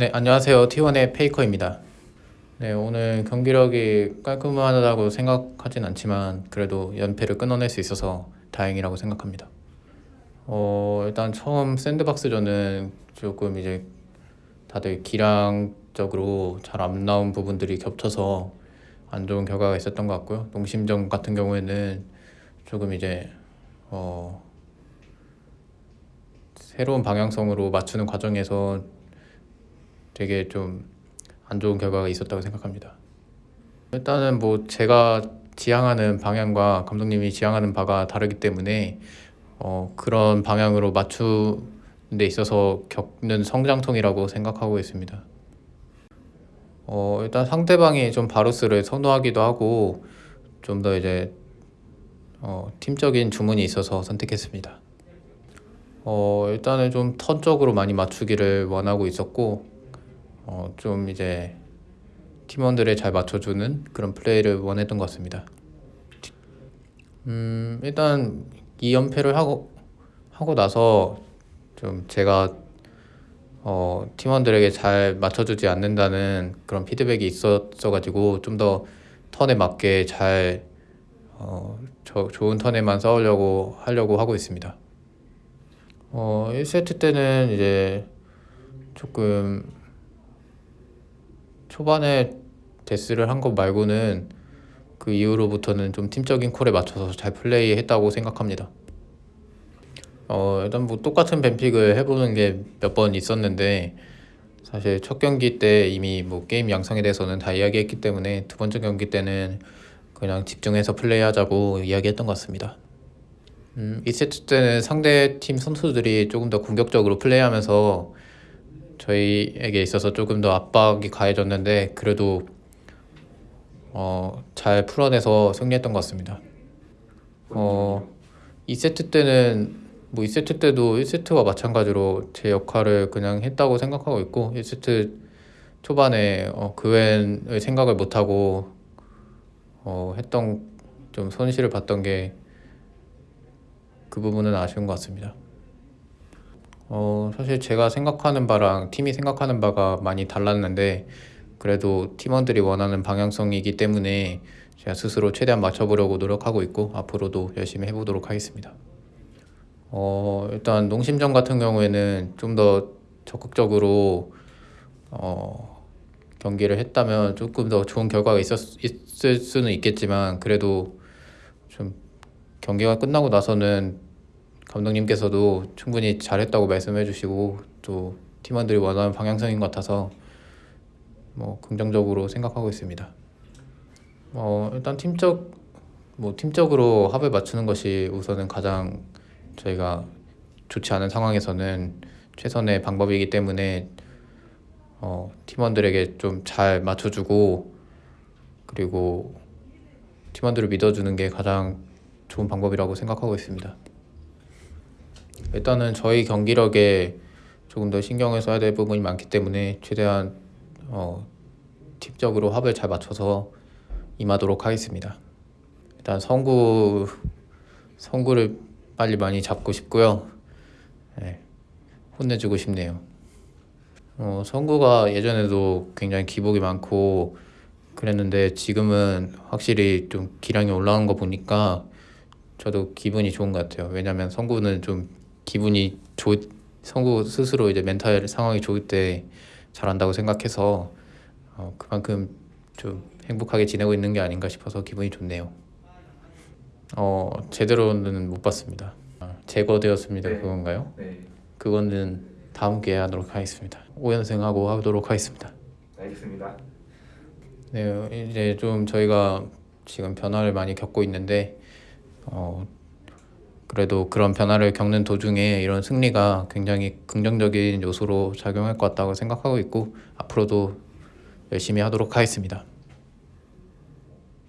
네, 안녕하세요. T1의 페이커입니다. 네, 오늘 경기력이 깔끔하다고 생각하진 않지만 그래도 연패를 끊어낼 수 있어서 다행이라고 생각합니다. 어, 일단 처음 샌드박스전은 조금 이제 다들 기량적으로 잘 안 나온 부분들이 겹쳐서 안 좋은 결과가 있었던 것 같고요. 농심전 같은 경우에는 조금 이제 어, 새로운 방향성으로 맞추는 과정에서 되게 좀 안 좋은 결과가 있었다고 생각합니다. 일단은 뭐 제가 지향하는 방향과 감독님이 지향하는 바가 다르기 때문에 어, 그런 방향으로 맞추는 데 있어서 겪는 성장통이라고 생각하고 있습니다. 어, 일단 상대방이 좀 바루스를 선호하기도 하고 좀 더 이제 어, 팀적인 주문이 있어서 선택했습니다. 어, 일단은 좀턴 쪽으로 많이 맞추기를 원하고 있었고 어, 좀 이제 팀원들을 잘 맞춰주는 그런 플레이를 원했던 것 같습니다. 음, 일단 2연패를 하고 하고 나서 좀 제가 어, 팀원들에게 잘 맞춰주지 않는다는 그런 피드백이 있었어 가지고 좀 더 턴에 맞게 잘 어, 저, 좋은 턴에만 싸우려고 하려고 하고 있습니다. 어, 1세트 때는 이제 조금 초반에 데스를 한 것 말고는 그 이후로부터는 좀 팀적인 콜에 맞춰서 잘 플레이했다고 생각합니다. 어, 일단 뭐 똑같은 뱀픽을 해보는 게 몇 번 있었는데 사실 첫 경기 때 이미 뭐 게임 양상에 대해서는 다 이야기했기 때문에 두 번째 경기 때는 그냥 집중해서 플레이하자고 이야기했던 것 같습니다. 음, 2세트 때는 상대 팀 선수들이 조금 더 공격적으로 플레이하면서 저희에게 있어서 조금 더 압박이 가해졌는데 그래도 어, 잘 풀어내서 승리했던 것 같습니다. 어, 2세트 때는 뭐 2세트 때도 1세트와 마찬가지로 제 역할을 그냥 했다고 생각하고 있고 1세트 초반에 어, 그웬을 생각을 못하고 어, 했던 좀 손실을 봤던 게 그 부분은 아쉬운 것 같습니다. 어, 사실 제가 생각하는 바랑 팀이 생각하는 바가 많이 달랐는데 그래도 팀원들이 원하는 방향성이기 때문에 제가 스스로 최대한 맞춰보려고 노력하고 있고 앞으로도 열심히 해보도록 하겠습니다. 어, 일단 농심전 같은 경우에는 좀 더 적극적으로 어, 경기를 했다면 조금 더 좋은 결과가 있었, 있을 수는 있겠지만 그래도 좀 경기가 끝나고 나서는 감독님께서도 충분히 잘했다고 말씀해 주시고 또 팀원들이 원하는 방향성인 것 같아서 뭐 긍정적으로 생각하고 있습니다. 어, 일단 팀적 뭐 팀적으로 합을 맞추는 것이 우선은 가장 저희가 좋지 않은 상황에서는 최선의 방법이기 때문에 어, 팀원들에게 좀 잘 맞춰주고 그리고 팀원들을 믿어주는 게 가장 좋은 방법이라고 생각하고 있습니다. 일단은 저희 경기력에 조금 더 신경을 써야 될 부분이 많기 때문에 최대한 어, 팀적으로 합을 잘 맞춰서 임하도록 하겠습니다. 일단 성구 성구를 빨리 많이 잡고 싶고요. 네, 혼내주고 싶네요. 어, 성구가 예전에도 굉장히 기복이 많고 그랬는데 지금은 확실히 좀 기량이 올라온 거 보니까 저도 기분이 좋은 것 같아요. 왜냐면 성구는 좀 기분이 좋 성구 스스로 이제 멘탈 상황이 좋을 때 잘한다고 생각해서 어, 그만큼 좀 행복하게 지내고 있는 게 아닌가 싶어서 기분이 좋네요. 어 제대로는 못 봤습니다. 아, 제거되었습니다. 네. 그건가요? 네, 그거는 다음 기회에 하도록 하겠습니다. 5연승하고 하도록 하겠습니다. 알겠습니다. 네, 이제 좀 저희가 지금 변화를 많이 겪고 있는데 어, 그래도 그런 변화를 겪는 도중에 이런 승리가 굉장히 긍정적인 요소로 작용할 것 같다고 생각하고 있고 앞으로도 열심히 하도록 하겠습니다.